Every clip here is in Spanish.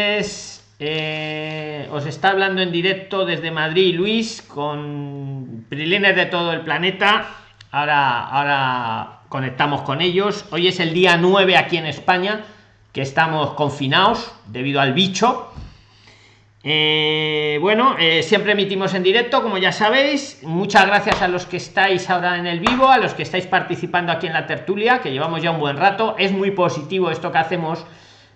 Eh, os está hablando en directo desde Madrid Luis con prilines de todo el planeta. Ahora, ahora conectamos con ellos. Hoy es el día 9 aquí en España, que estamos confinados debido al bicho. Eh, bueno, eh, siempre emitimos en directo, como ya sabéis. Muchas gracias a los que estáis ahora en el vivo, a los que estáis participando aquí en la tertulia, que llevamos ya un buen rato. Es muy positivo esto que hacemos,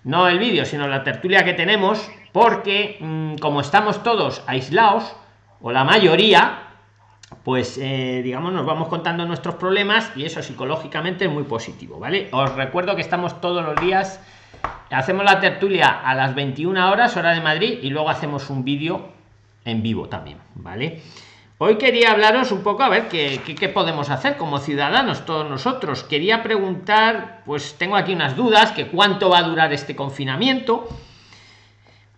no el vídeo, sino la tertulia que tenemos porque mm, como estamos todos aislados o la mayoría pues eh, digamos nos vamos contando nuestros problemas y eso psicológicamente es muy positivo vale os recuerdo que estamos todos los días hacemos la tertulia a las 21 horas hora de madrid y luego hacemos un vídeo en vivo también vale hoy quería hablaros un poco a ver qué, podemos hacer como ciudadanos todos nosotros. Quería preguntar pues tengo aquí unas dudas que cuánto va a durar este confinamiento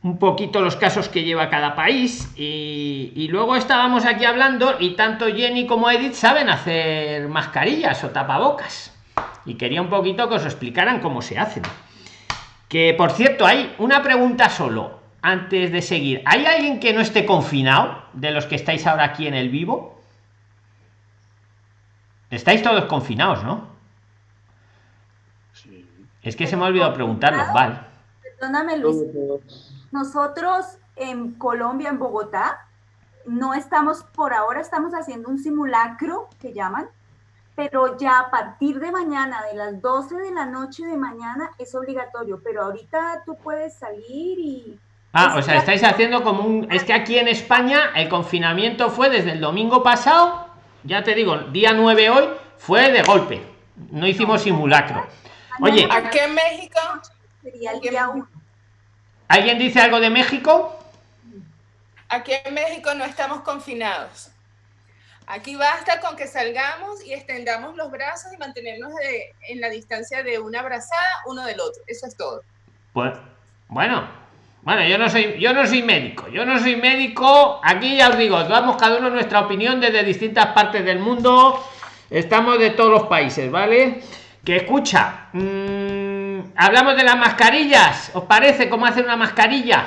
un poquito los casos que lleva cada país y, luego estábamos aquí hablando y tanto Jenny como Edith saben hacer mascarillas o tapabocas. Y quería un poquito que os explicaran cómo se hacen. Que por cierto hay una pregunta solo antes de seguir. Hay alguien que no esté confinado de los que estáis ahora aquí en el vivo estáis todos confinados no sí. es que se me ha olvidado preguntarlo vale. Perdóname Luis. Nosotros en Colombia, en Bogotá, no estamos, por ahora estamos haciendo un simulacro que llaman, pero ya a partir de mañana, de las 12 de la noche de mañana, es obligatorio, pero ahorita tú puedes salir y... Ah, o sea, estáis haciendo como un... Es que aquí en España el confinamiento fue desde el domingo pasado, ya te digo, día 9 hoy, fue de golpe, no hicimos simulacro. Oye, aquí en México sería el día 1. ¿Alguien dice algo de México? Aquí en México no estamos confinados. Aquí basta con que salgamos y extendamos los brazos y mantenernos en la distancia de una abrazada uno del otro. Eso es todo. Pues, bueno, bueno, yo no soy, yo no soy médico. Yo no soy médico. Aquí ya os digo, damos cada uno nuestra opinión desde distintas partes del mundo. Estamos de todos los países, ¿vale? Que escucha. Mmm, hablamos de las mascarillas. ¿Os parece cómo hacer una mascarilla?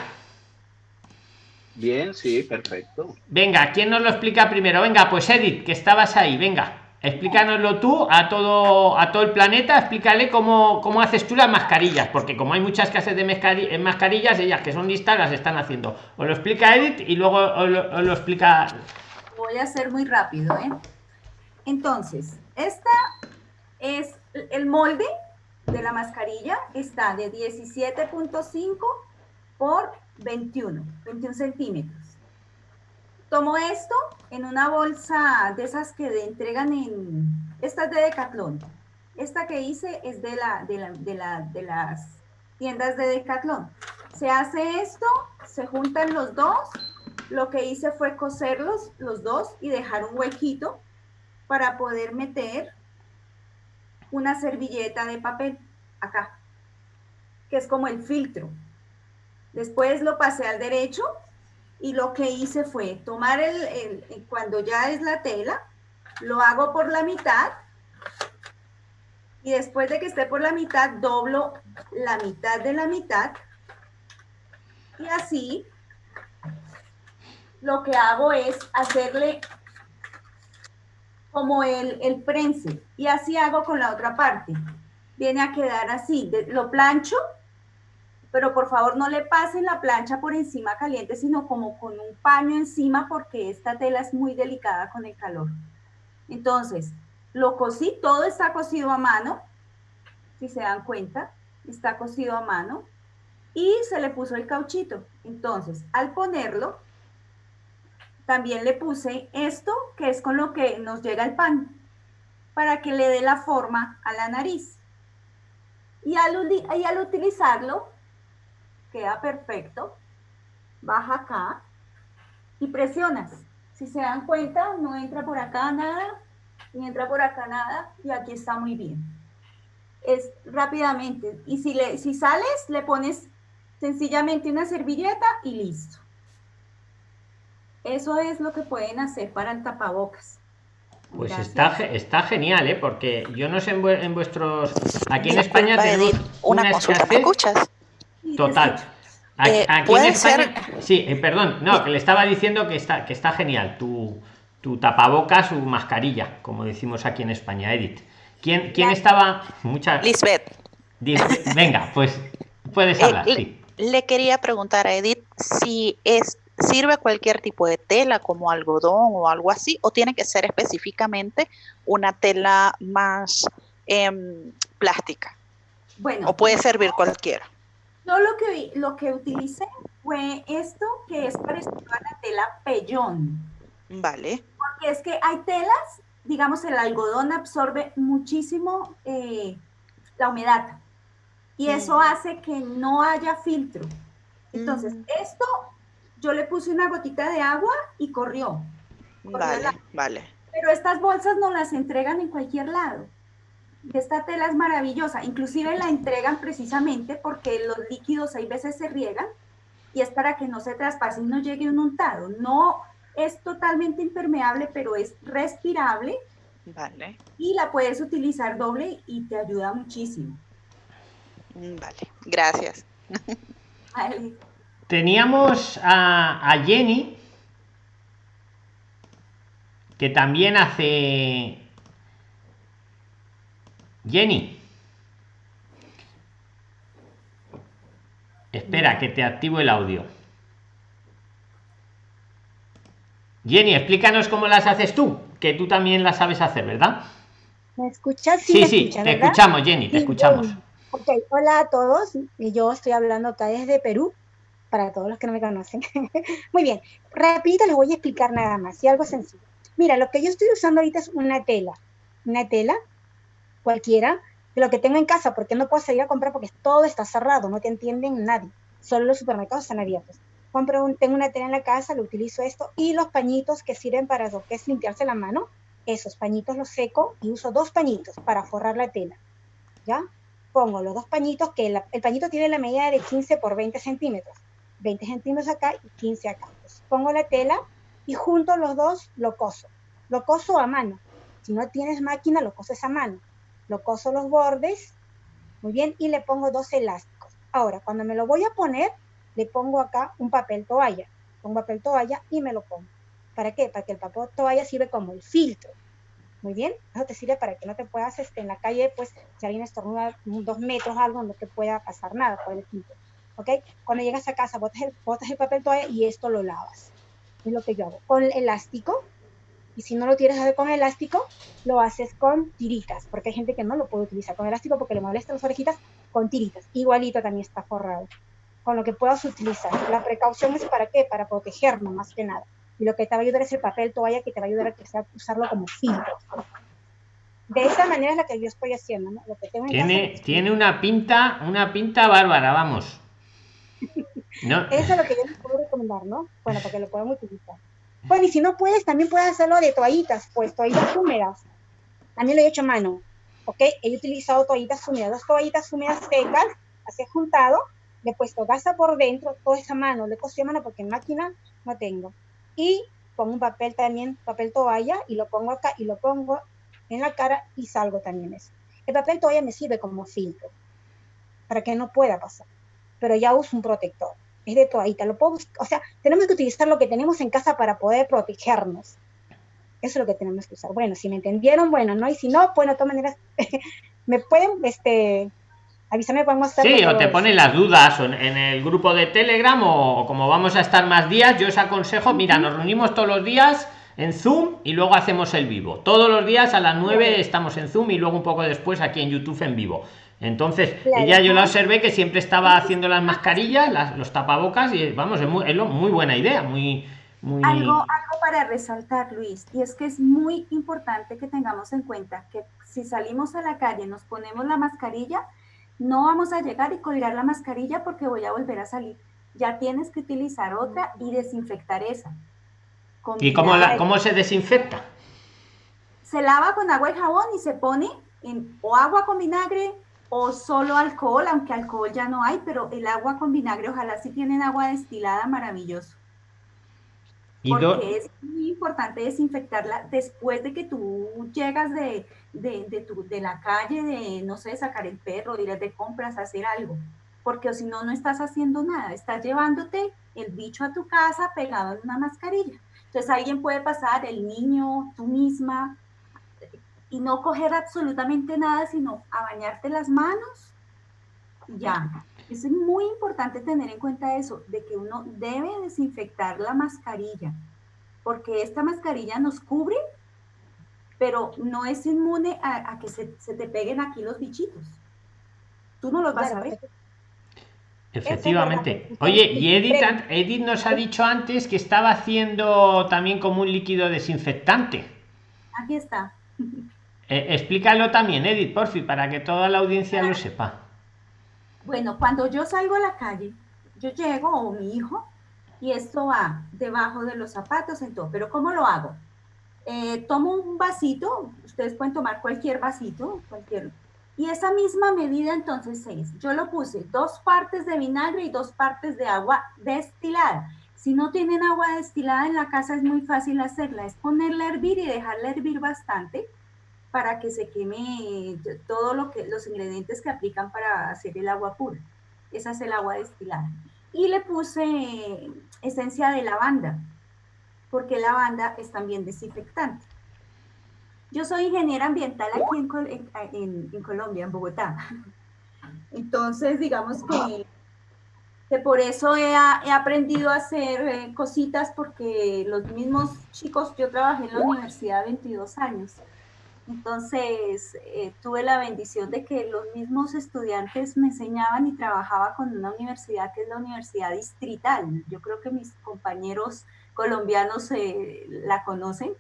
Bien, sí, perfecto. Venga, ¿quién nos lo explica primero? Venga, pues Edith, que estabas ahí, venga, explícanoslo tú a todo a todo el planeta, explícale cómo, cómo haces tú las mascarillas, porque como hay muchas casas de mascarillas, ellas que son listas las están haciendo. Os lo explica Edith y luego os lo, os lo explica. Voy a hacer muy rápido, ¿eh? Entonces, esta es el molde de la mascarilla está de 17.5 por 21, 21 centímetros. Tomo esto en una bolsa de esas que entregan en, esta es de Decathlon. Esta que hice es de, la, de, la, de, la, de las tiendas de Decathlon. Se hace esto, se juntan los dos. Lo que hice fue coserlos los dos y dejar un huequito para poder meter una servilleta de papel acá, que es como el filtro. Después lo pasé al derecho y lo que hice fue tomar el, el, cuando ya es la tela, lo hago por la mitad y después de que esté por la mitad, doblo la mitad de la mitad y así lo que hago es hacerle como el, el y así hago con la otra parte. Viene a quedar así, lo plancho, pero por favor no le pasen la plancha por encima caliente, sino como con un paño encima porque esta tela es muy delicada con el calor. Entonces, lo cosí, todo está cosido a mano, si se dan cuenta, está cosido a mano y se le puso el cauchito. Entonces, al ponerlo, también le puse esto, que es con lo que nos llega el pan, para que le dé la forma a la nariz. Y al, y al utilizarlo, queda perfecto. Baja acá y presionas. Si se dan cuenta, no entra por acá nada, ni entra por acá nada, y aquí está muy bien. Es rápidamente. Y si, le, si sales, le pones sencillamente una servilleta y listo. Eso es lo que pueden hacer para el tapabocas. Pues está, está genial, ¿eh? Porque yo no sé en, vuestros... Aquí en España tenemos una, una consulta, ¿me escuchas? Total. Eh, aquí en España, sí, eh, perdón, no, que le estaba diciendo que está, que está genial tu, tu tapabocas, su mascarilla, como decimos aquí en España, Edith. ¿Quién, quién estaba? Muchas. Lisbeth. Venga, pues puedes hablar. Le quería preguntar a Edith si es sirve cualquier tipo de tela como algodón o algo así o tiene que ser específicamente una tela más em, plástica. Bueno. O puede servir cualquiera. Yo lo que, lo que utilicé fue esto que es parecido a la tela pellón. Vale. Porque es que hay telas, digamos, el algodón absorbe muchísimo eh, la humedad y eso mm. hace que no haya filtro. Entonces, mm. esto yo le puse una gotita de agua y corrió. vale, vale. Pero estas bolsas no las entregan en cualquier lado. Esta tela es maravillosa, inclusive la entregan precisamente porque los líquidos hay veces se riegan y es para que no se traspase y no llegue un untado. No es totalmente impermeable, pero es respirable. Vale. Y la puedes utilizar doble y te ayuda muchísimo. Vale, gracias. Teníamos a, a Jenny, que también hace Jenny. Espera, que te activo el audio. Jenny, explícanos cómo las haces tú, que tú también las sabes hacer, ¿verdad? ¿Me escuchas? Sí, sí, te escuchamos, Jenny, te escuchamos. Ok, hola a todos. Yo estoy hablando acá desde Perú, para todos los que no me conocen. Muy bien, rapidito les voy a explicar nada más, y algo sencillo. Mira, lo que yo estoy usando ahorita es una tela, una tela cualquiera, de lo que tengo en casa, porque no puedo salir a comprar porque todo está cerrado, no te entienden nadie, solo los supermercados están abiertos. Compro un, tengo una tela en la casa, lo utilizo esto, y los pañitos que sirven para lo que es limpiarse la mano, esos pañitos los seco y uso dos pañitos para forrar la tela, ¿ya? Pongo los dos pañitos, que el pañito tiene la medida de 15 por 20 centímetros, 20 centímetros acá y 15 acá. pongo la tela y junto los dos lo coso. Lo coso a mano. Si no tienes máquina, lo coses a mano lo coso los bordes, muy bien, y le pongo dos elásticos. Ahora, cuando me lo voy a poner, le pongo acá un papel toalla, pongo papel toalla y me lo pongo. ¿Para qué? Para que el papel toalla sirve como el filtro. Muy bien, eso te sirve para que no te puedas, este, en la calle, pues, si alguien estornuda dos metros, algo, no te pueda pasar nada por el filtro. ¿Ok? Cuando llegas a casa, botas el, papel toalla y esto lo lavas. Es lo que yo hago. Con el elástico, y si no lo tienes hacer con elástico, lo haces con tiritas, porque hay gente que no lo puede utilizar con elástico porque le molesta las orejitas, con tiritas. Igualito también está forrado. Con lo que puedas utilizar. La precaución es para qué? Para protegernos más que nada. Y lo que te va a ayudar es el papel toalla que te va a ayudar a, que sea, usarlo como filtro. De esa manera es la que yo estoy haciendo, ¿no? Lo que tengo tiene, tiene una pinta, una pinta bárbara, vamos. ¿No? Eso es lo que yo les puedo recomendar, ¿no? Bueno, para que lo puedan utilizar. Bueno, y si no puedes, también puedes hacerlo de toallitas, pues toallitas húmedas. También lo he hecho a mano, ¿ok? He utilizado toallitas húmedas, dos toallitas húmedas secas, así juntado, le he puesto gasa por dentro, toda esa mano, le he cosido a mano porque en máquina no tengo. Y pongo un papel también, papel toalla, y lo pongo acá, y lo pongo en la cara y salgo también eso. El papel toalla me sirve como filtro, para que no pueda pasar, pero ya uso un protector es de toallita, lo puedo, o sea, tenemos que utilizar lo que tenemos en casa para poder protegernos. Eso es lo que tenemos que usar. Bueno, si me entendieron, bueno, ¿no? Y si no, bueno, de todas maneras, me pueden, este, avísame, podemos hacer. Sí, o te ponen las dudas en, el grupo de Telegram o, como vamos a estar más días, yo os aconsejo, mira, nos reunimos todos los días en Zoom y luego hacemos el vivo. Todos los días a las 9 estamos en Zoom y luego un poco después aquí en YouTube en vivo. Entonces, ella yo la observé que siempre estaba haciendo las mascarillas, las, los tapabocas, y vamos, es muy, muy buena idea, muy, muy... Algo, algo para resaltar, Luis, y es que es muy importante que tengamos en cuenta que si salimos a la calle, nos ponemos la mascarilla, no vamos a llegar y colgar la mascarilla porque voy a volver a salir. Ya tienes que utilizar otra y desinfectar esa. ¿Y cómo, la, cómo se desinfecta? Se lava con agua y jabón y se pone en o agua con vinagre o solo alcohol, aunque alcohol ya no hay, pero el agua con vinagre, ojalá si tienen agua destilada, maravilloso. Porque es muy importante desinfectarla después de que tú llegas de, de, de, tu, de la calle, de, no sé, sacar el perro, ir de compras, hacer algo. porque si no, no estás haciendo nada, estás llevándote el bicho a tu casa pegado en una mascarilla. Entonces alguien puede pasar, el niño, tú misma, y no coger absolutamente nada, sino a bañarte las manos y ya. Es muy importante tener en cuenta eso, de que uno debe desinfectar la mascarilla, porque esta mascarilla nos cubre, pero no es inmune a, que se, te peguen aquí los bichitos. Tú no los vas a ver. Efectivamente. Oye, y Edith, Edith nos ha dicho antes que estaba haciendo también como un líquido desinfectante. Aquí está. Eh, explícalo también, Edith, por fin, para que toda la audiencia lo sepa. Bueno, cuando yo salgo a la calle, yo llego o mi hijo y esto va debajo de los zapatos en todo. Pero ¿cómo lo hago? Eh, tomo un vasito, ustedes pueden tomar cualquier vasito, cualquier y esa misma medida entonces es, yo lo puse dos partes de vinagre y dos partes de agua destilada. Si no tienen agua destilada en la casa es muy fácil hacerla, es ponerla a hervir y dejarla hervir bastante para que se queme todo lo que los ingredientes que aplican para hacer el agua pura. Esa es el agua destilada. Y le puse esencia de lavanda, porque lavanda es también desinfectante. Yo soy ingeniera ambiental aquí en, Colombia, en Bogotá. Entonces, digamos que, que por eso he, aprendido a hacer eh, cositas porque los mismos chicos, yo trabajé en la universidad 22 años. Entonces, eh, tuve la bendición de que los mismos estudiantes me enseñaban y trabajaba con una universidad que es la Universidad Distrital. Yo creo que mis compañeros colombianos eh, la conocen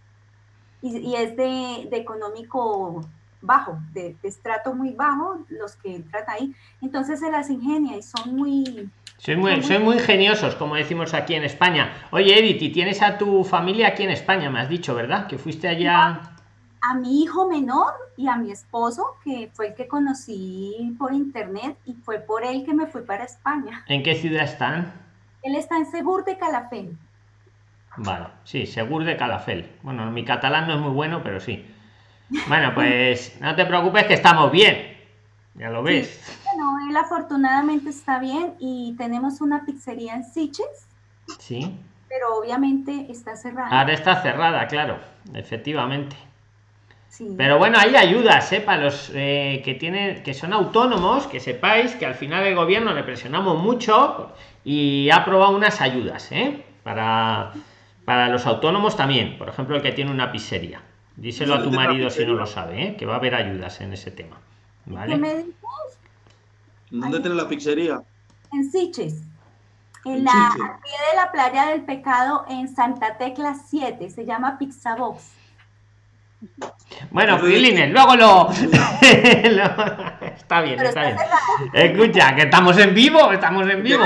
y, es de, económico bajo, de, estrato muy bajo, los que entran ahí. Entonces se las ingenia y son muy... Soy muy, soy muy ingeniosos, como decimos aquí en España. Oye, Edith, y tienes a tu familia aquí en España, me has dicho, ¿verdad? Que fuiste allá... A mi hijo menor y a mi esposo, que fue el que conocí por internet y fue por él que me fui para España. ¿En qué ciudad están? Él está en Segur de Calafell. Vale, sí, Segur de Calafel. Bueno, mi catalán no es muy bueno, pero sí. Bueno, pues no te preocupes que estamos bien. Ya lo ves. bueno, él afortunadamente está bien y tenemos una pizzería en Siches. Sí. Pero obviamente está cerrada. Ahora está cerrada, claro, efectivamente. Sí. Pero bueno, hay ayudas, ¿eh? Para los eh, que tienen, que son autónomos, que sepáis que al final el gobierno le presionamos mucho y ha aprobado unas ayudas, ¿eh? Para para los autónomos también, por ejemplo, el que tiene una pizzería. Díselo a tu marido si no lo sabe, ¿eh? que va a haber ayudas en ese tema. ¿Vale? ¿Qué me dices? ¿Dónde tiene la pizzería? En Siches. En, la, pie de la playa del pecado en Santa Tecla 7. Se llama Pizza Box. Bueno, Filines, luego lo... está bien, está bien. Escucha, que estamos en vivo, estamos en vivo.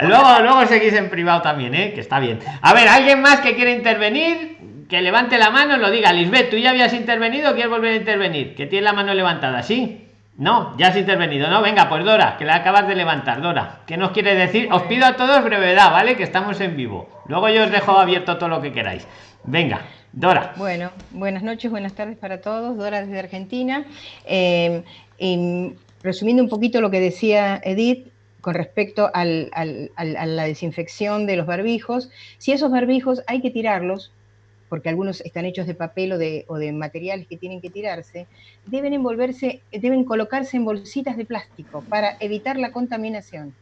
Luego, luego seguís en privado también, ¿eh? que está bien. A ver, ¿alguien más que quiere intervenir? Que levante la mano, lo diga. Lisbeth, ¿tú ya habías intervenido o quieres volver a intervenir? Que tiene la mano levantada, ¿sí? No, ya has intervenido, ¿no? Venga, pues Dora, que la acabas de levantar, Dora. ¿Qué nos quiere decir? Os pido a todos brevedad, ¿vale? Que estamos en vivo. Luego yo os dejo abierto todo lo que queráis. Venga. Dora. Bueno, buenas noches, buenas tardes para todos. Dora desde Argentina. Eh, resumiendo un poquito lo que decía Edith con respecto a la desinfección de los barbijos, si esos barbijos hay que tirarlos, porque algunos están hechos de papel o de, o de materiales que tienen que tirarse, deben envolverse, deben colocarse en bolsitas de plástico para evitar la contaminación.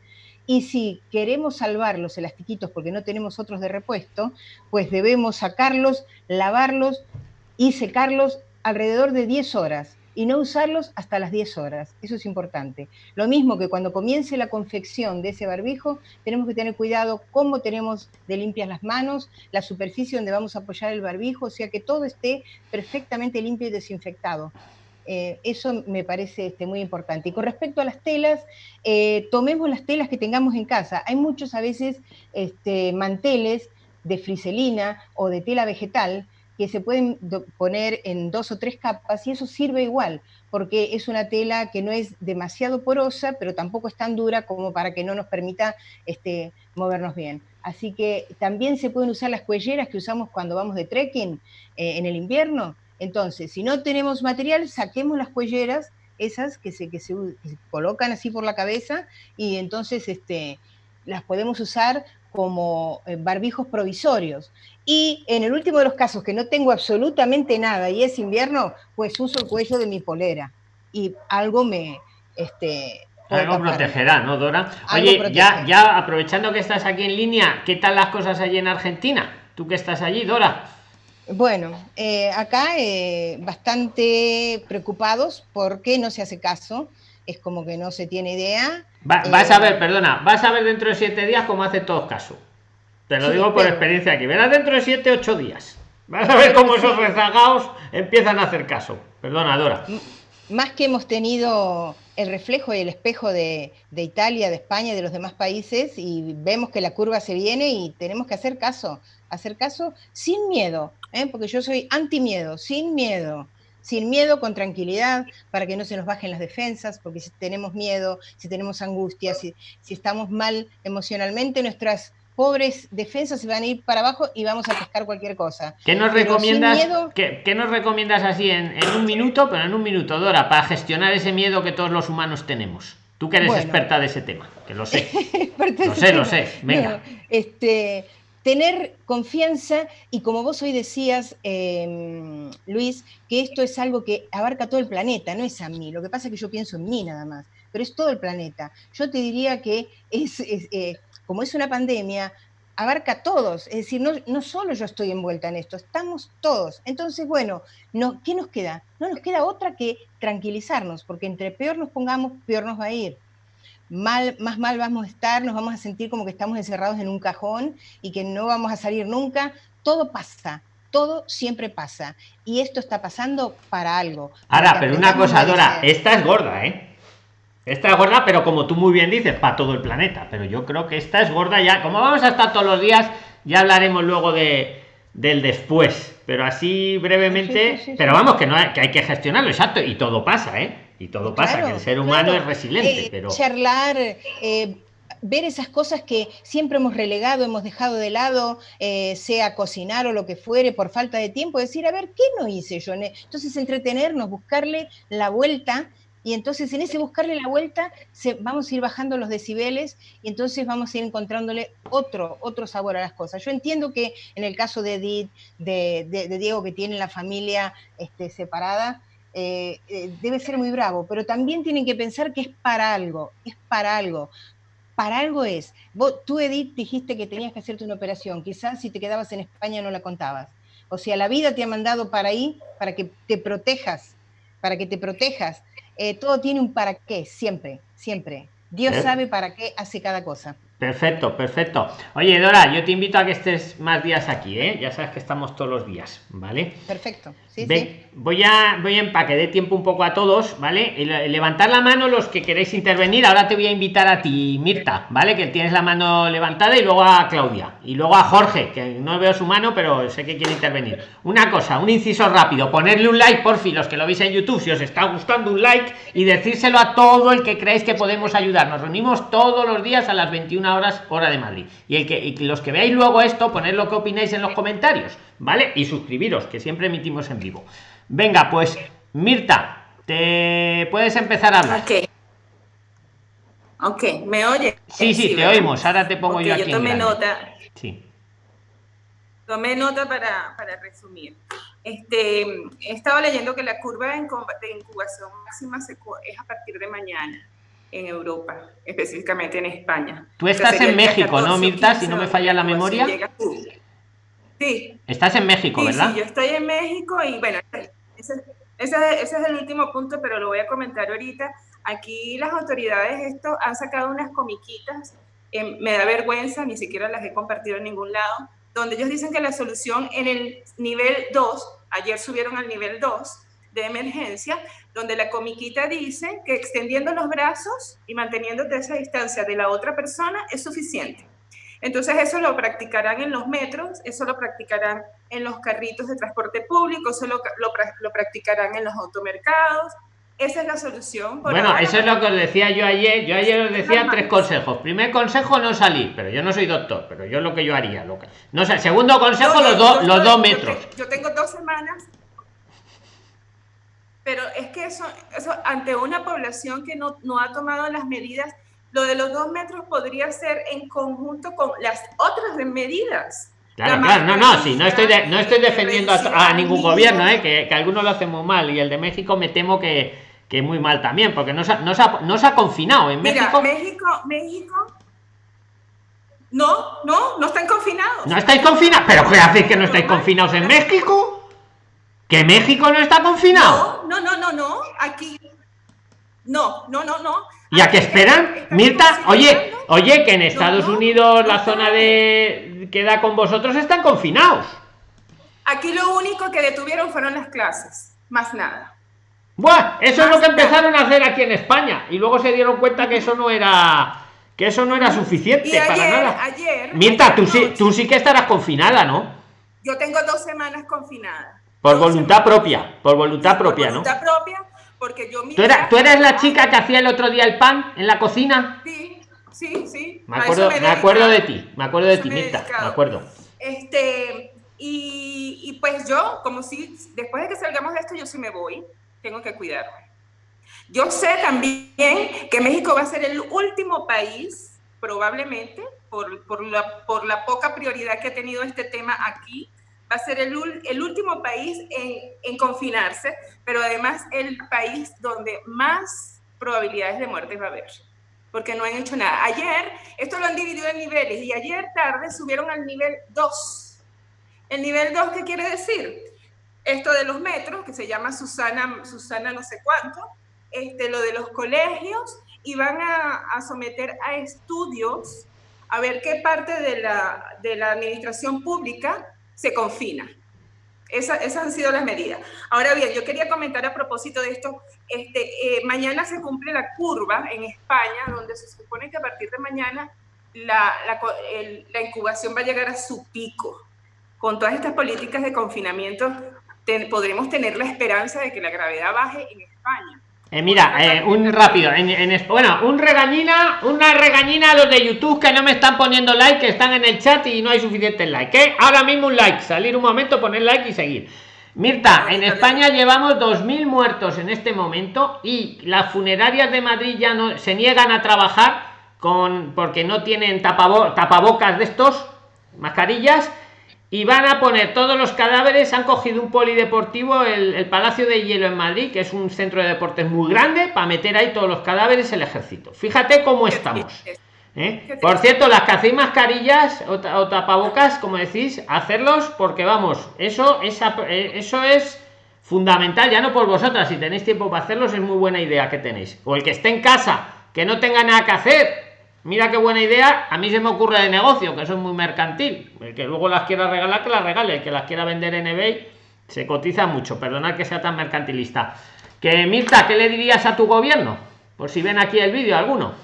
Y si queremos salvar los elastiquitos porque no tenemos otros de repuesto, pues debemos sacarlos, lavarlos y secarlos alrededor de 10 horas y no usarlos hasta las 10 horas. Eso es importante. Lo mismo que cuando comience la confección de ese barbijo, tenemos que tener cuidado cómo tenemos de limpias las manos, la superficie donde vamos a apoyar el barbijo, o sea que todo esté perfectamente limpio y desinfectado. Eh, eso me parece este, muy importante. Y con respecto a las telas, eh, tomemos las telas que tengamos en casa. Hay muchos a veces este, manteles de friselina o de tela vegetal que se pueden poner en dos o tres capas y eso sirve igual, porque es una tela que no es demasiado porosa, pero tampoco es tan dura como para que no nos permita este, movernos bien. Así que también se pueden usar las cuelleras que usamos cuando vamos de trekking eh, en el invierno, entonces, si no tenemos material, saquemos las cuelleras esas que se, que se, que se colocan así por la cabeza y entonces este, las podemos usar como eh, barbijos provisorios. Y en el último de los casos, que no tengo absolutamente nada y es invierno, pues uso el cuello de mi polera y algo me... Este, algo protegerá, ¿no, Dora? Oye, ya, ya aprovechando que estás aquí en línea, ¿qué tal las cosas allí en Argentina? Tú que estás allí, Dora. Bueno, eh, acá eh, bastante preocupados porque no se hace caso, es como que no se tiene idea. vas a eh, ver, perdona, vas a ver dentro de siete días cómo hace todos caso. Te lo digo por experiencia aquí. Verás dentro de siete, ocho días. Vas a ver cómo esos rezagados empiezan a hacer caso. Perdona, Dora. Más que hemos tenido el reflejo y el espejo de, de Italia, de España, de los demás países, y vemos que la curva se viene y tenemos que hacer caso. Hacer caso sin miedo, ¿eh? porque yo soy anti miedo, sin miedo sin miedo, con tranquilidad, para que no se nos bajen las defensas, porque si tenemos miedo, si tenemos angustia, si estamos mal emocionalmente, nuestras pobres defensas se van a ir para abajo y vamos a pescar cualquier cosa. ¿Qué nos recomiendas? ¿qué, nos recomiendas así en, un minuto, pero en un minuto, Dora, para gestionar ese miedo que todos los humanos tenemos? Tú que eres experta de ese tema, que lo sé. lo sé, lo sé. Venga. este, tener confianza y como vos hoy decías, em, Luis, que esto es algo que abarca todo el planeta, no es a mí. Lo que pasa es que yo pienso en mí nada más, pero es todo el planeta. Yo te diría que es, eh, como es una pandemia, abarca a todos, es decir, no, no, solo yo estoy envuelta en esto, estamos todos. Entonces, bueno, no, ¿qué nos queda? No nos queda otra que tranquilizarnos, porque entre peor nos pongamos, peor nos va a ir. Mal, más mal vamos a estar, nos vamos a sentir como que estamos encerrados en un cajón y que no vamos a salir nunca. Todo pasa, todo siempre pasa. Y esto está pasando para algo. Ahora, pero una cosa, Dora, esta es gorda, ¿eh? Esta es gorda, pero como tú muy bien dices, para todo el planeta. Pero yo creo que esta es gorda ya. Como vamos a estar todos los días, ya hablaremos luego de, del después. Pero así brevemente. pero vamos, que no hay, que hay que gestionarlo, exacto. Y todo pasa, ¿eh? Y todo pasa, que el ser humano es resiliente. Eh, pero... Charlar. Eh, ver esas cosas que siempre hemos relegado, hemos dejado de lado, eh, sea cocinar o lo que fuere, por falta de tiempo, decir, a ver, ¿qué no hice yo? Entonces, entretenernos, buscarle la vuelta y entonces en ese buscarle la vuelta se, vamos a ir bajando los decibeles y entonces vamos a ir encontrándole otro, otro sabor a las cosas. Yo entiendo que en el caso de Edith, de, Diego que tiene la familia este, separada, eh, eh, debe ser muy bravo, pero también tienen que pensar que es para algo, es para algo. Para algo es. Vos, tú, Edith, dijiste que tenías que hacerte una operación. Quizás si te quedabas en España no la contabas. O sea, la vida te ha mandado para ahí para que te protejas, para que te protejas. Eh, todo tiene un para qué, siempre, siempre. Dios eh. sabe para qué hace cada cosa. Perfecto, perfecto. Oye, Dora, yo te invito a que estés más días aquí, ¿eh? Ya sabes que estamos todos los días, ¿vale? Perfecto. Voy a voy a empaque de tiempo un poco a todos, ¿vale? levantar la mano los que queréis intervenir. Ahora te voy a invitar a ti, Mirta, ¿vale? Que tienes la mano levantada y luego a Claudia y luego a Jorge, que no veo su mano, pero sé que quiere intervenir. Una cosa, un inciso rápido, ponerle un like por fin, los que lo veis en YouTube, si os está gustando un like y decírselo a todo el que creáis que podemos ayudar. Nos reunimos todos los días a las 21 horas hora de Madrid. Y el que y los que veáis luego esto, poned lo que opináis en los comentarios, ¿vale? Y suscribiros, que siempre emitimos en vivo. Venga, pues Mirta, te puedes empezar a hablar. Ok. ¿me oye? Sí, sí, te oímos. Ahora te pongo yo aquí. Yo tomé nota. Sí. Tomé nota para, para resumir. Este, he estado leyendo que la curva de incubación máxima es a partir de mañana en Europa, específicamente en España. Tú estás en México, ¿no, Mirta? Si no me falla la memoria. Sí. Estás en México, ¿verdad? Sí, yo estoy en México y bueno, ese, ese, es el último punto, pero lo voy a comentar ahorita. Aquí las autoridades esto han sacado unas comiquitas, eh, me da vergüenza, ni siquiera las he compartido en ningún lado, donde ellos dicen que la solución en el nivel 2, ayer subieron al nivel 2 de emergencia, donde la comiquita dice que extendiendo los brazos y manteniéndote esa distancia de la otra persona es suficiente. Entonces eso lo practicarán en los metros, eso lo practicarán en los carritos de transporte público, eso lo, lo, practicarán en los automercados. Esa es la solución. bueno, eso es lo que os decía yo ayer. Yo ayer os decía tres consejos. Primer consejo, no salir, pero yo no soy doctor, pero yo lo que yo haría. Lo que... No sé, segundo consejo, los, dos los dos metros. Yo, tengo dos semanas pero es que eso, eso ante una población que no, no ha tomado las medidas, lo de los dos metros podría ser en conjunto con las otras medidas. Claro, claro, no, no, sí, no estoy, no estoy defendiendo a, ningún gobierno, ¿eh? que, que algunos lo hacen muy mal y el de México me temo que, que muy mal también, porque no se, no se, ha, no se ha confinado en México. México, México, no, no, no están confinados. No estáis confinados, pero ¿qué hacéis que no estáis confinados en México? ¿Que México no está confinado? No, no, no, no, no, aquí. No, no, no, no. ¿Y a qué esperan? Mirta, oye, oye, que en Estados Unidos la zona de que da con vosotros están confinados. Aquí lo único que detuvieron fueron las clases, más nada. Buah, eso es lo que empezaron a hacer aquí en España y luego se dieron cuenta que eso no era que eso no era suficiente para nada. Ayer, Mirta, tú sí, tú sí que estarás confinada, ¿no? Yo tengo dos semanas confinada. Por voluntad propia, por voluntad propia, por voluntad propia, porque yo ¿Tú, eras, ¿Tú eres la chica que hacía el otro día el pan en la cocina? Sí, sí, sí. Me acuerdo, me, acuerdo de ti, me acuerdo de ti, Mirta, me acuerdo. Este, y, y, pues yo, como si después de que salgamos de esto, yo sí me voy, tengo que cuidarme. Yo sé también que México va a ser el último país, probablemente, por, por, la, por la poca prioridad que ha tenido este tema aquí, va a ser el, el último país en, en, confinarse, pero además el país donde más probabilidades de muerte va a haber, porque no han hecho nada. Ayer, esto lo han dividido en niveles, y ayer tarde subieron al nivel 2. ¿El nivel 2 qué quiere decir? Esto de los metros, que se llama Susana, Susana no sé cuánto, este, lo de los colegios, y van a, a someter a estudios a ver qué parte de la, de la administración pública se confina. Esa, esas han sido las medidas. Ahora bien, yo quería comentar a propósito de esto, este, eh, mañana se cumple la curva en España, donde se supone que a partir de mañana la, la, incubación va a llegar a su pico. Con todas estas políticas de confinamiento, ten, podremos tener la esperanza de que la gravedad baje en España. Eh, mira, eh, un rápido, en, en, bueno, un regañina, una regañina a los de YouTube que no me están poniendo like, que están en el chat y no hay suficiente like. ¿eh? Ahora mismo un like, salir un momento, poner like y seguir. Mirta, en España llevamos 2.000 muertos en este momento y las funerarias de Madrid ya no se niegan a trabajar con porque no tienen tapabo, tapabocas de estos, mascarillas y van a poner todos los cadáveres han cogido un polideportivo el, el, Palacio de Hielo en Madrid que es un centro de deportes muy grande para meter ahí todos los cadáveres el ejército. Fíjate cómo estamos ¿eh? por cierto las que hacéis mascarillas o, o, tapabocas como decís hacerlos porque vamos eso esa, eso es fundamental ya no por vosotras si tenéis tiempo para hacerlos es muy buena idea que tenéis. O el que esté en casa que no tenga nada que hacer Mira qué buena idea. A mí se me ocurre de negocio, que eso es muy mercantil. El que luego las quiera regalar, que las regale. El que las quiera vender en eBay, se cotiza mucho. Perdonad que sea tan mercantilista. Que Mirta, ¿qué le dirías a tu gobierno? Por si ven aquí el vídeo alguno.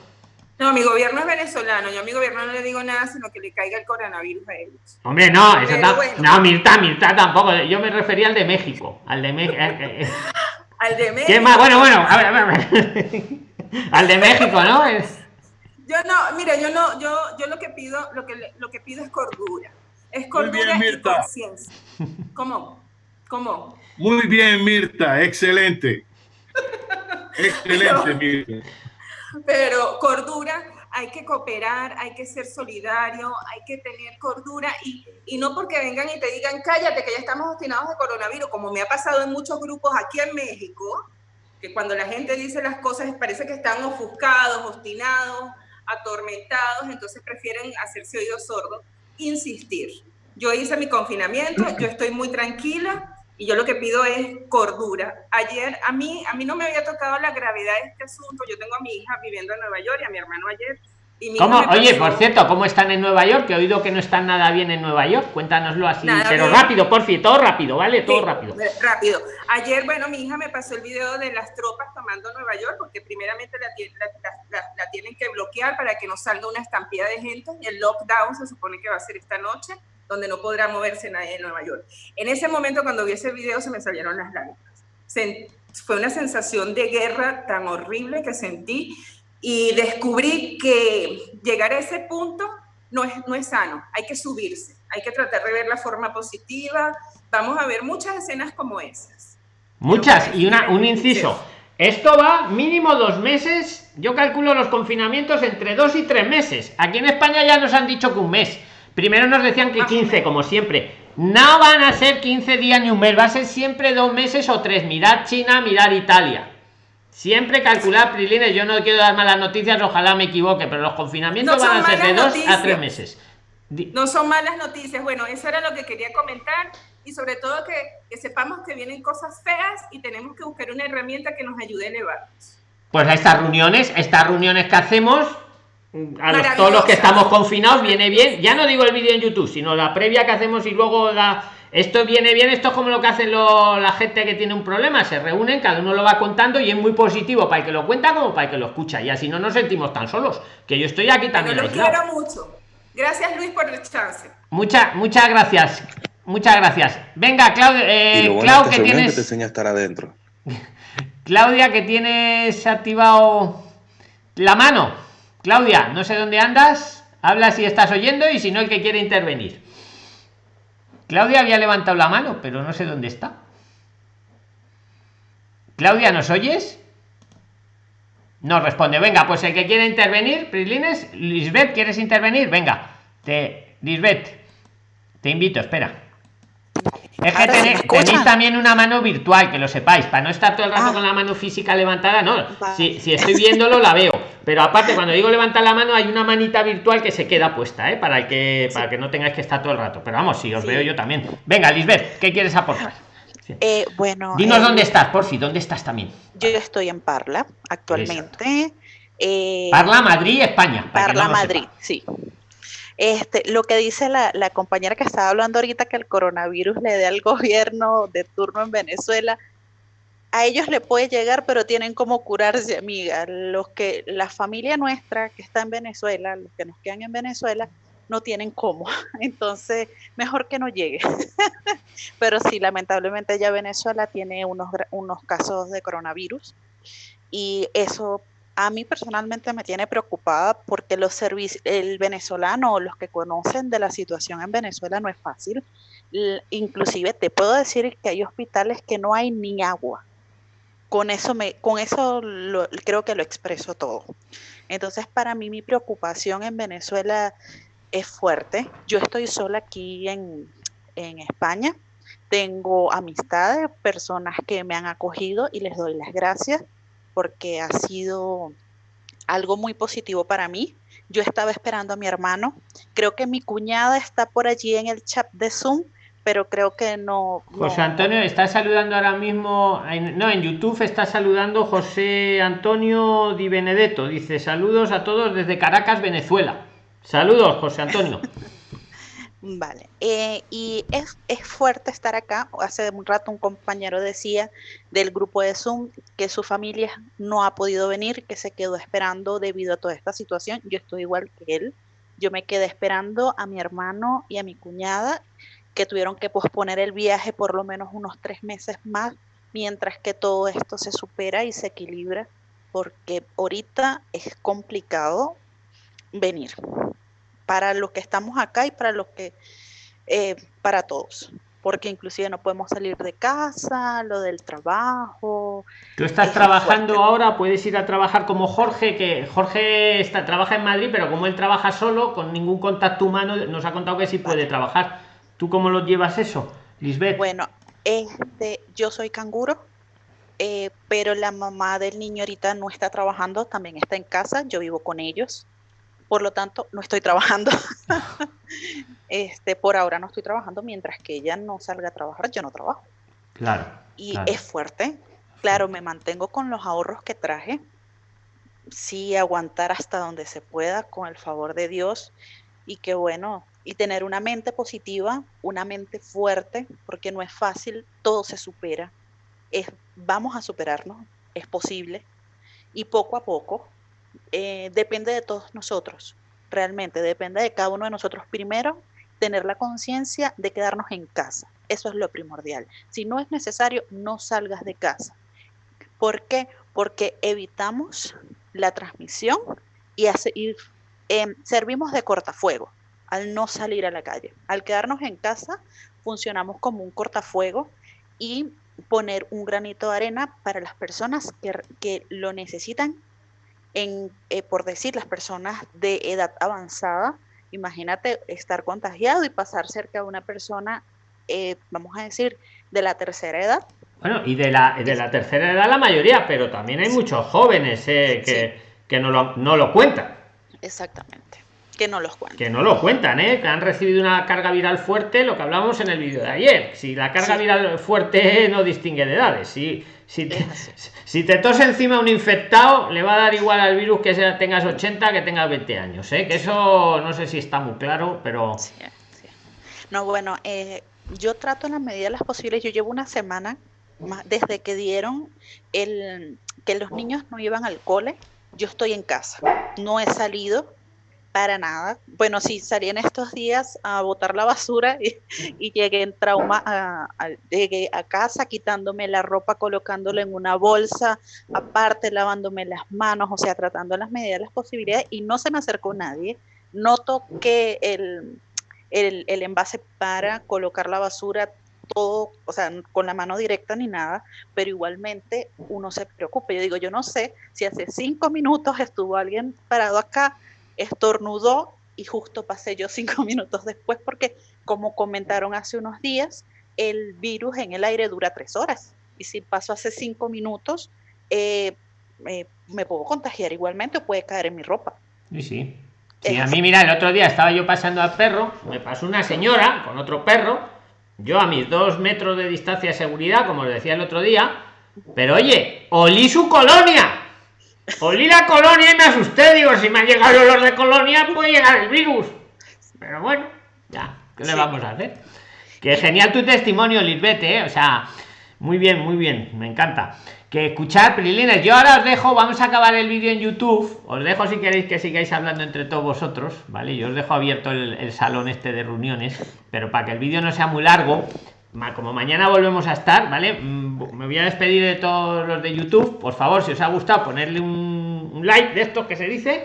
No, mi gobierno es venezolano. Yo a mi gobierno no le digo nada, sino que le caiga el coronavirus a ellos. Hombre, no, eso bueno. no, Mirta, Mirta tampoco. Yo me refería al de México. Al de México. al de México. ¿Qué más? Bueno, bueno, a ver, a ver. al de México, ¿no? Es... Yo no, mira, yo no, yo, yo lo que pido, lo que, lo que pido es cordura. Es cordura bien, y conciencia. ¿Cómo? ¿Cómo? Muy bien, Mirta, excelente. excelente, pero, Mirta. Pero cordura, hay que cooperar, hay que ser solidario, hay que tener cordura y, y no porque vengan y te digan, cállate, que ya estamos obstinados de coronavirus, como me ha pasado en muchos grupos aquí en México, que cuando la gente dice las cosas parece que están ofuscados, obstinados, atormentados, entonces prefieren hacerse oídos sordos, insistir. Yo hice mi confinamiento, yo estoy muy tranquila y yo lo que pido es cordura. Ayer a mí, a mí no me había tocado la gravedad de este asunto. Yo tengo a mi hija viviendo en Nueva York y a mi hermano ayer. Y ¿Cómo? Oye, por cierto, ¿cómo están en Nueva York? Que he oído que no están nada bien en Nueva York. Cuéntanoslo así, nada pero bien. rápido, por fin, todo rápido, ¿vale? Todo sí, rápido. Rápido. Ayer, bueno, mi hija me pasó el video de las tropas tomando Nueva York, porque primeramente la, la, la, la tienen que bloquear para que no salga una estampida de gente. El lockdown se supone que va a ser esta noche, donde no podrá moverse nadie en Nueva York. En ese momento, cuando vi ese video, se me salieron las lágrimas. Se, fue una sensación de guerra tan horrible que sentí y descubrí que llegar a ese punto no es, no es sano, hay que subirse, hay que tratar de ver la forma positiva, vamos a ver muchas escenas como esas. Muchas. Y una, un inciso. Esto va mínimo dos meses. Yo calculo los confinamientos entre dos y tres meses. Aquí en España ya nos han dicho que un mes. Primero nos decían que 15, como siempre. No van a ser 15 días ni un mes, va a ser siempre dos meses o tres. Mirad China, mirad Italia. Siempre calcular, Prilines, yo no quiero dar malas noticias, ojalá me equivoque, pero los confinamientos van a ser de dos a tres meses. No son malas noticias. Bueno, eso era lo que quería comentar y sobre todo que, que, sepamos que vienen cosas feas y tenemos que buscar una herramienta que nos ayude a elevarnos. Pues a estas reuniones, estas reuniones que hacemos, a los, todos los que estamos confinados, viene bien. Ya no digo el vídeo en YouTube, sino la previa que hacemos y luego la. Esto viene bien, esto es como lo que hacen la gente que tiene un problema, se reúnen, cada uno lo va contando y es muy positivo para el que lo cuenta como para el que lo escucha. Y así no nos sentimos tan solos, que yo estoy aquí también. lo quiero mucho. Gracias Luis por el chance. Muchas, muchas gracias. Muchas gracias. Venga, Claudia, eh, Clau, que tienes. te enseña a estar adentro. Claudia, que tienes activado la mano. Claudia, no sé dónde andas. Habla si estás oyendo y si no, el que quiere intervenir. Claudia había levantado la mano, pero no sé dónde está. Claudia, ¿nos oyes? No responde. Venga, pues el que quiere intervenir, Prislines, Lisbeth, ¿quieres intervenir? Venga, te, Lisbeth, te invito, espera. Es que tenéis, también una mano virtual, que lo sepáis, para no estar todo el rato ah. con la mano física levantada, no. Si, si, estoy viéndolo, la veo. Pero aparte, cuando digo levantar la mano, hay una manita virtual que se queda puesta, ¿eh? Para que, para que no tengáis que estar todo el rato. Pero vamos, si os veo yo también. Venga, Lisbeth, ¿qué quieres aportar? Eh, bueno. Dinos eh, dónde estás, por si, ¿dónde estás también? Yo estoy en Parla actualmente. Parla, Madrid, España. Parla, Madrid, sí. Este, lo que dice la, compañera que estaba hablando ahorita que el coronavirus le dé al gobierno de turno en Venezuela, a ellos le puede llegar, pero tienen como curarse, amiga. Los que, la familia nuestra que está en Venezuela, los que nos quedan en Venezuela, no tienen cómo. Entonces, mejor que no llegue. pero sí, lamentablemente ya Venezuela tiene unos, unos casos de coronavirus y eso a mí personalmente me tiene preocupada porque los servicios, el venezolano o los que conocen de la situación en Venezuela no es fácil. inclusive te puedo decir que hay hospitales que no hay ni agua. Con eso, me, con eso creo que lo expreso todo. Entonces, para mí mi preocupación en Venezuela es fuerte. Yo estoy sola aquí en, en España. Tengo amistades, personas que me han acogido y les doy las gracias porque ha sido algo muy positivo para mí. Yo estaba esperando a mi hermano. Creo que mi cuñada está por allí en el chat de Zoom, pero creo que no. José Antonio está saludando ahora mismo. no, en YouTube está saludando José Antonio Di Benedetto. Dice saludos a todos desde Caracas, Venezuela. Saludos, José Antonio. Vale, eh, y es, es, fuerte estar acá. Hace un rato un compañero decía del grupo de Zoom que su familia no ha podido venir, que se quedó esperando debido a toda esta situación. Yo estoy igual que él. Yo me quedé esperando a mi hermano y a mi cuñada que tuvieron que posponer el viaje por lo menos unos tres meses más mientras que todo esto se supera y se equilibra, porque ahorita es complicado venir para los que estamos acá y para los que, eh, para todos, porque inclusive no podemos salir de casa, lo del trabajo. Tú estás trabajando ahora, puedes ir a trabajar como Jorge, que Jorge está, trabaja en Madrid, pero como él trabaja solo, con ningún contacto humano, nos ha contado que sí puede trabajar. ¿Tú cómo lo llevas eso, Lisbeth? Bueno, este, yo soy canguro, eh, pero la mamá del niño ahorita no está trabajando, también está en casa, yo vivo con ellos por lo tanto no estoy trabajando. este, por ahora no estoy trabajando, mientras que ella no salga a trabajar, yo no trabajo. Claro. Y es fuerte. Claro, me mantengo con los ahorros que traje. Sí, aguantar hasta donde se pueda, con el favor de Dios. Y que bueno, y tener una mente positiva, una mente fuerte, porque no es fácil, todo se supera. Es, vamos a superarnos, es posible. Y poco a poco eh, depende de todos nosotros, realmente, depende de cada uno de nosotros. Primero, tener la conciencia de quedarnos en casa. Eso es lo primordial. Si no es necesario, no salgas de casa. ¿Por qué? Porque evitamos la transmisión y, em, servimos de cortafuego al no salir a la calle. Al quedarnos en casa, funcionamos como un cortafuego y poner un granito de arena para las personas que lo necesitan, en, eh, por decir, las personas de edad avanzada. Imagínate estar contagiado y pasar cerca de una persona, eh, vamos a decir, de la tercera edad. Bueno, y de la, de la tercera edad la mayoría, pero también hay muchos jóvenes eh, que, que no, lo, no lo cuentan. Exactamente que no los cuentan. Que no lo cuentan, ¿eh? Que han recibido una carga viral fuerte, lo que hablamos en el vídeo de ayer. Si la carga viral fuerte no distingue de edades. Si, si, te, si te tose encima un infectado, le va a dar igual al virus que sea, tengas 80 que tengas 20 años, ¿eh? Que eso no sé si está muy claro, pero... No, bueno, eh, yo trato en la medida de las posibles, yo llevo una semana desde que dieron el que los niños no iban al cole, yo estoy en casa, no he salido, para nada. Bueno, sí, salí en estos días a botar la basura y, llegué en trauma, a, llegué a casa quitándome la ropa, colocándola en una bolsa, aparte lavándome las manos, o sea, tratando las medidas, las posibilidades, y no se me acercó nadie. No toqué el, el, el envase para colocar la basura, todo, o sea, con la mano directa ni nada, pero igualmente uno se preocupa. Yo digo, yo no sé si hace cinco minutos estuvo alguien parado acá estornudó y justo pasé yo cinco minutos después porque, como comentaron hace unos días, el virus en el aire dura tres horas. Y si paso hace cinco minutos, eh, me puedo contagiar igualmente o puede caer en mi ropa. Sí, sí. Sí, a mí, mira, el otro día estaba yo pasando al perro, me pasó una señora con otro perro, yo a mis dos metros de distancia de seguridad, como le decía el otro día, pero oye, olí su colonia. Olí la colonia y me asusté. Digo, si me ha llegado el olor de colonia, puede llegar el virus. Pero bueno, ya, ¿qué le vamos a hacer? Que genial tu testimonio, Lisbete, ¿eh? O sea, muy bien, muy bien, me encanta. Que escuchar, Prilines, yo ahora os dejo, vamos a acabar el vídeo en YouTube. Os dejo si queréis que sigáis hablando entre todos vosotros, ¿vale? Yo os dejo abierto el, el salón este de reuniones, pero para que el vídeo no sea muy largo, como mañana volvemos a estar, ¿vale? Mm, me voy a despedir de todos los de YouTube. Por favor, si os ha gustado, ponerle un, like de esto que se dice.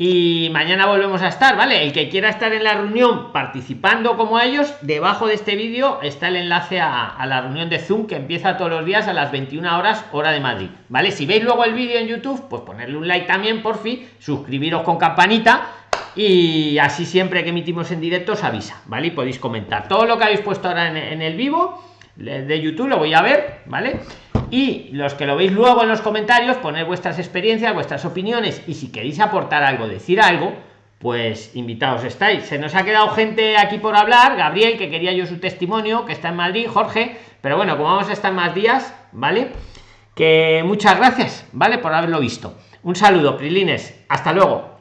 Y mañana volvemos a estar, ¿vale? El que quiera estar en la reunión participando como ellos, debajo de este vídeo está el enlace a, a, la reunión de Zoom que empieza todos los días a las 21 horas hora de Madrid, ¿vale? Si veis luego el vídeo en YouTube, pues ponerle un like también, por fin, suscribiros con campanita y así siempre que emitimos en directo os avisa, ¿vale? Y podéis comentar todo lo que habéis puesto ahora en, el vivo de YouTube, lo voy a ver, ¿vale? Y los que lo veis luego en los comentarios, poner vuestras experiencias, vuestras opiniones y si queréis aportar algo, decir algo, pues invitados estáis. Se nos ha quedado gente aquí por hablar, Gabriel, que quería yo su testimonio, que está en Madrid, Jorge, pero bueno, como vamos a estar más días, ¿vale? Que muchas gracias, ¿vale? Por haberlo visto. Un saludo, Prilines. Hasta luego.